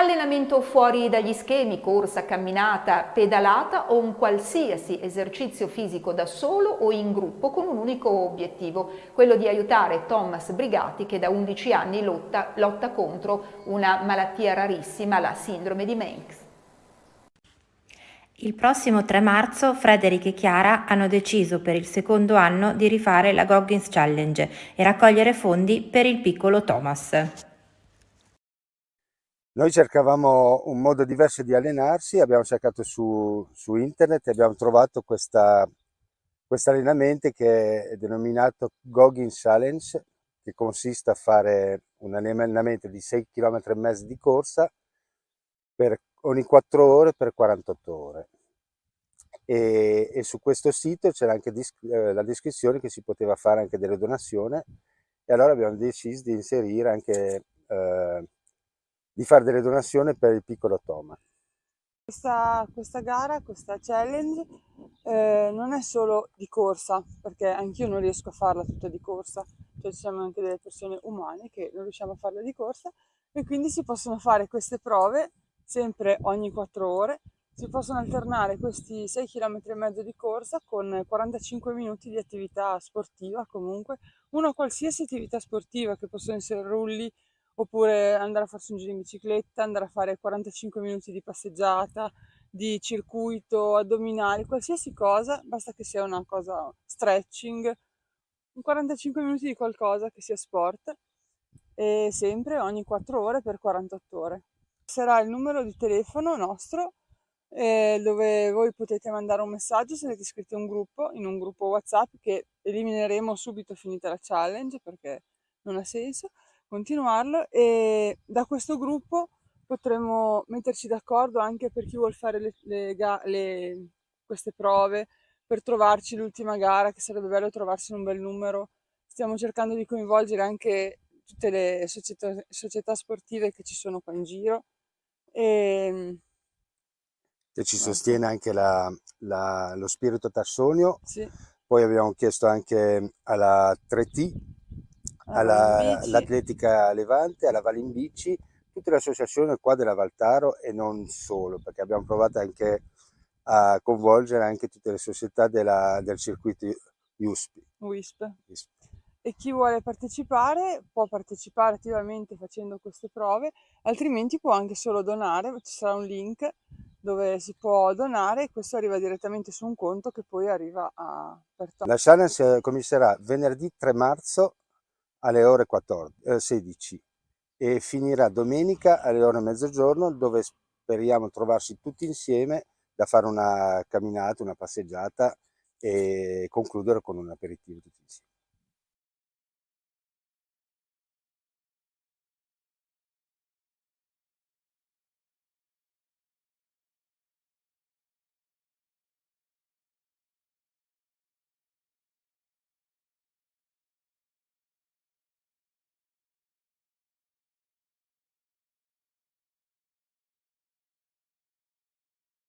Allenamento fuori dagli schemi, corsa, camminata, pedalata o un qualsiasi esercizio fisico da solo o in gruppo con un unico obiettivo, quello di aiutare Thomas Brigati che da 11 anni lotta, lotta contro una malattia rarissima, la sindrome di Manx. Il prossimo 3 marzo Frederick e Chiara hanno deciso per il secondo anno di rifare la Goggins Challenge e raccogliere fondi per il piccolo Thomas. Noi cercavamo un modo diverso di allenarsi, abbiamo cercato su, su internet e abbiamo trovato questo allenamento che è denominato Goggins Challenge, che consiste a fare un allenamento di 6 km e mezzo di corsa per ogni 4 ore per 48 ore. E, e su questo sito c'era anche eh, la descrizione che si poteva fare anche delle donazioni e allora abbiamo deciso di inserire anche, eh, di fare delle donazioni per il piccolo Toma. Questa, questa gara, questa challenge eh, non è solo di corsa, perché anch'io non riesco a farla tutta di corsa, cioè ci siamo anche delle persone umane che non riusciamo a farla di corsa e quindi si possono fare queste prove sempre ogni 4 ore. Si possono alternare questi 6 km e mezzo di corsa con 45 minuti di attività sportiva comunque, una qualsiasi attività sportiva che possono essere rulli oppure andare a farsi un giro in bicicletta, andare a fare 45 minuti di passeggiata, di circuito, addominali, qualsiasi cosa, basta che sia una cosa stretching, 45 minuti di qualcosa che sia sport e sempre ogni 4 ore per 48 ore. Sarà il numero di telefono nostro eh, dove voi potete mandare un messaggio se siete iscritti a un gruppo, in un gruppo WhatsApp che elimineremo subito finita la challenge perché non ha senso continuarlo e da questo gruppo potremo metterci d'accordo anche per chi vuole fare le, le, le, queste prove per trovarci l'ultima gara che sarebbe bello trovarsi un bel numero stiamo cercando di coinvolgere anche tutte le società, società sportive che ci sono qua in giro e, ehm, e ci sostiene anche la, la, lo spirito tassonio. Sì. Poi abbiamo chiesto anche alla 3T, all'Atletica all Levante, alla Valimbici, tutte le associazioni qua della Valtaro e non solo, perché abbiamo provato anche a coinvolgere anche tutte le società della, del circuito USP. WISP. WISP e chi vuole partecipare può partecipare attivamente facendo queste prove, altrimenti può anche solo donare, ci sarà un link dove si può donare e questo arriva direttamente su un conto che poi arriva a... La challenge comincerà venerdì 3 marzo alle ore 14, eh, 16 e finirà domenica alle ore mezzogiorno dove speriamo trovarsi tutti insieme da fare una camminata, una passeggiata e concludere con un aperitivo tutti insieme.